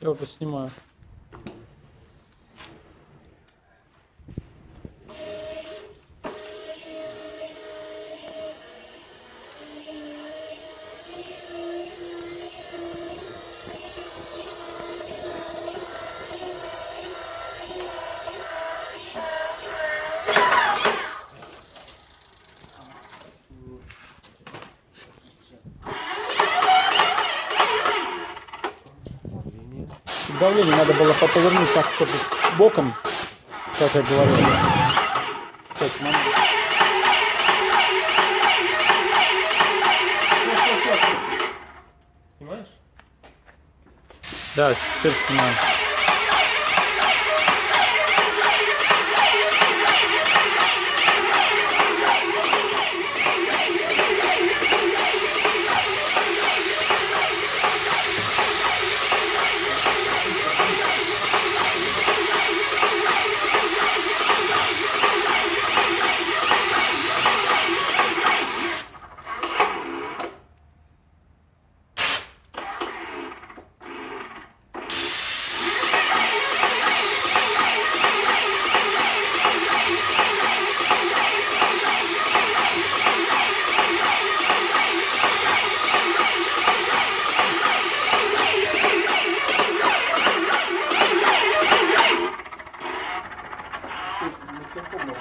Я уже снимаю. Давление надо было повернуть так, чтобы боком, как я говорил. Так, мам. Снимаешь? Да, теперь снимаю. 結構もう。